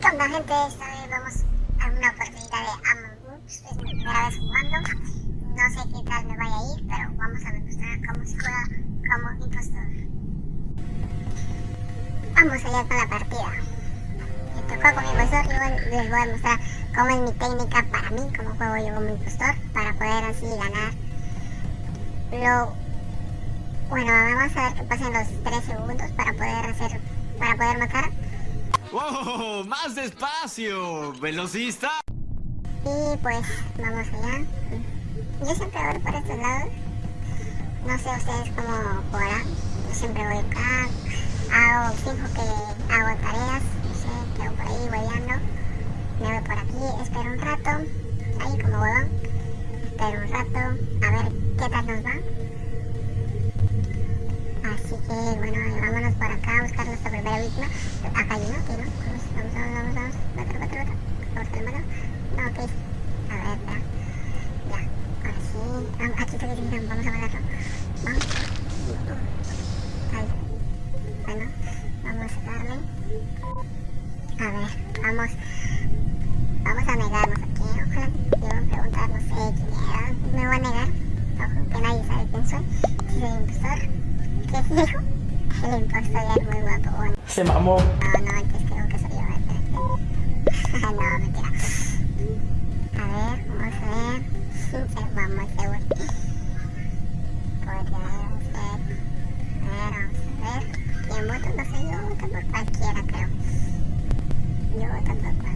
¿Qué onda gente? Esta vez vamos a una oportunidad de Among Us. Es mi primera vez jugando. No sé qué tal me vaya a ir, pero vamos a demostrar cómo se juega como impostor. Vamos allá con la partida. Me tocó como impostor, yo les voy a mostrar cómo es mi técnica para mí, cómo juego yo como impostor, para poder así ganar. Lo... Bueno, vamos a ver que pasen los 3 segundos para poder hacer, para poder matar. ¡Oh! ¡Más despacio! ¿Velocista? Y pues, vamos allá. Yo siempre voy por estos lados. No sé ustedes cómo jugarán. Yo siempre voy acá. Hago, fijo que hago tareas. Sé, quedo por ahí hueveando. Me voy por aquí, espero un rato. Ahí como huevón. Espero un rato. A ver qué tal nos va. Así que bueno, acá a. Acá hay uno, aquí no. Vamos, vamos, vamos, vamos. Cuatro. Por favor, mano. No, ok. A ver, ya. Ya. Ahora sí. Vamos, aquí que Vamos a matarlo. Vamos. Ahí. Bueno, vamos a darle. A ver, vamos. Vamos Se mamó. No, no, creo que soy yo. no, mentira. A ver, vamos a ver. A ver. Podría ser. A ver, vamos a ver. ¿Quién vota? No sé, yo voto cualquiera, creo. Yo voto cualquiera.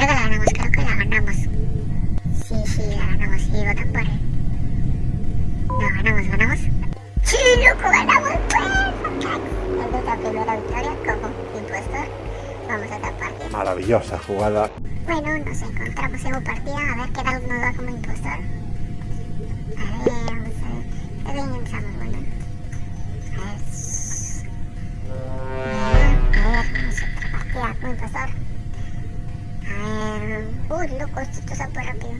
Que la ganamos, creo que la ganamos. Sí, sí, la ganamos, sí, votan por él. No, ganamos, ganamos. ¡Sí, loco, ganamos! ¡Pues! Es nuestra primera victoria como impostor. Vamos a partida. Maravillosa jugada. Bueno, nos encontramos en una partida, a ver qué tal nos va como impostor. A ver, vamos a ver. Bien empezamos, bueno. A ver. Bien, a ver, a partida como impostor. A ver. Uy, loco, esto está súper rápido.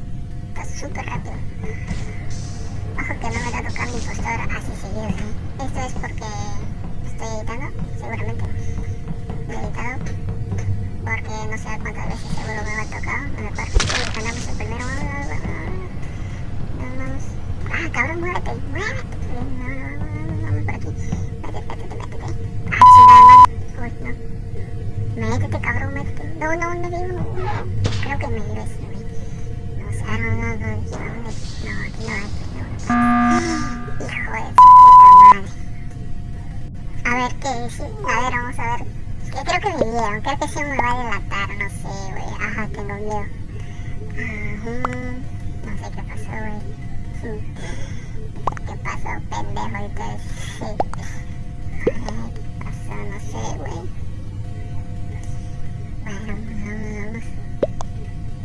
Está súper rápido. Ojo que no me da tocar mi impostor así seguido, ¿sí? Esto es porque estoy editando, seguramente. He editado porque no sé cuántas veces seguro me va a tocar en el parque y ganamos el primero vamos ah cabrón muérete muérete por aquí métete métete no cabrón métete no no no creo que me no sé no no no no a ver qué es a ver vamos a ver Creo que vieron, creo que se me va a delatar, no sé, güey. Ajá, tengo miedo. Ajá. No sé qué pasó, güey. ¿Qué pasó, pendejo? Todo sí. ¿Qué pasó? No sé, güey. Bueno, vamos, vamos.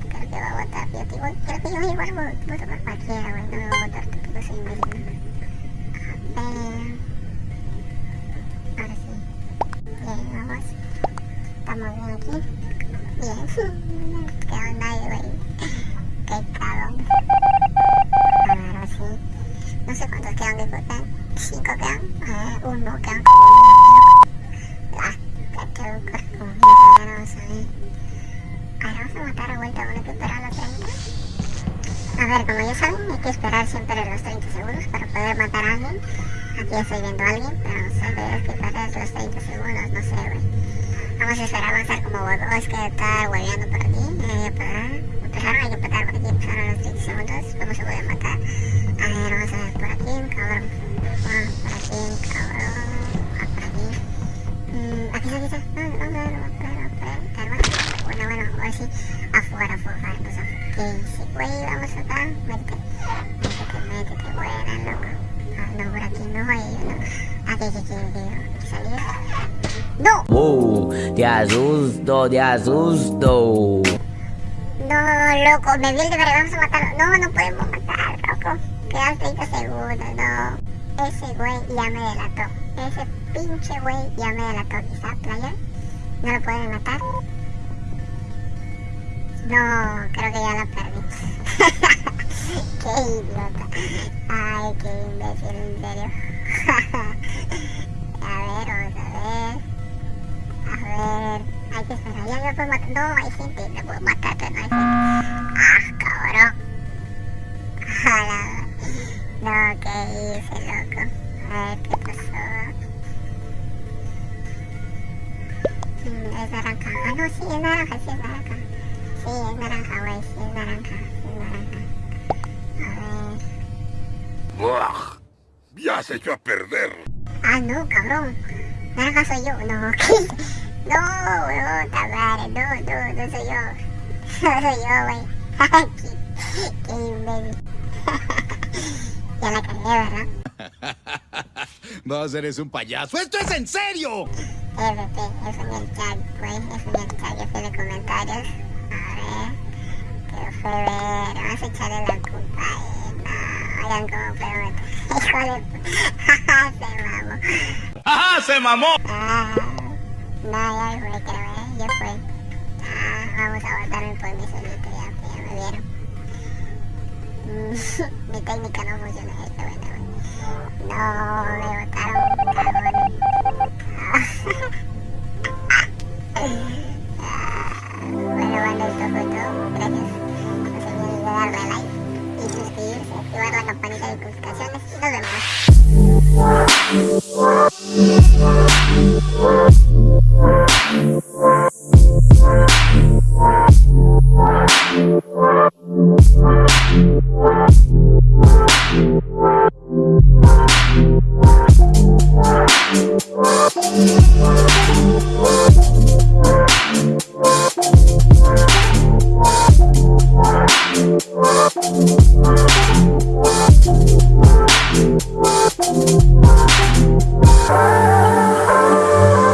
Que a votar, que cualquiera, güey. No me voy a votar, tampoco soy. A ver. Bien. Quedó nadie, güey. Qué ver, ahora sí. No sé cuántos quedan votar. Cinco quedan. Ver, uno quedan como. Ah, que quedó como mil. A ver, vamos a ver. A ver, vamos a matar a vuelta. Bueno, hay que esperar los 30. A ver, como ya saben, hay que esperar siempre los 30 segundos para poder matar a alguien. Aquí estoy viendo a alguien, pero no sé, debes que esperar los 30 segundos, no sé, güey. Vamos a esperar avanzar como huevos que está hueveando por aquí. Eh, para... Empezaron, que empezar por aquí, empezaron los 30 segundos. Vamos a poder matar. A ver, vamos a ver por aquí, cabrón. Ah, por aquí, cabrón. Ah, aquí. Mm, aquí está, aquí está. Ah, vamos a ver, vamos a ver, vamos a. Bueno, bueno, ahora sí. Afuera, afuera, pues afuera. Sí, güey, vamos. Métete. Métete, métete, buena, loco. Ah, no, por aquí no aquí, aquí, aquí salir. ¡No! Uh, te asusto, te asusto. No, loco, me vi el deber, vamos a matarlo. No, no podemos matar, loco. Quedan 30 segundos, no. Ese güey ya me delató. Ese pinche güey ya me delató. Quizá, playa. ¿No lo pueden matar? No, creo que ya la perdí. qué idiota. Ay, qué imbécil, en serio. a ver, Ya no hay gente. No matar, pero no hay gente. Ah, cabrón. No, ¿qué hice, loco? A ver, ¿qué pasó? Mm, es naranja. Ah, no, sí, es naranja, sí, es naranja. Sí, es naranja, güey, sí, es naranja. Sí, es naranja. A ver. ¡Buah! ¡Ya se echó a perder! Ah, no, cabrón. Naranja soy yo. No, ¿qué? No, weón, madre. No, no, no soy yo. No soy yo, güey. qué, qué imbécil. ya la cagué, ¿verdad? Vos eres un payaso. ¡Esto es en serio! FP, eso en el chat, güey. Eso en el chat, yo fui de comentarios. A ver. Que fue ver. Vamos a echarle la culpa a. No, oigan cómo. Hijo de puta. Se mamó. ¡Ajá! ¡Se mamó! Ah, no, ya me fue, creo, ¿eh? Ya fue. Ah, vamos a aguantarme por mi solito, ya, ya me vieron. Mi técnica no funciona, eh, este bueno. No, me botaron, cagones. ah, bueno, bueno, esto fue todo. Gracias. No se olviden de darle like y suscribirse, activar la campanita de notificaciones.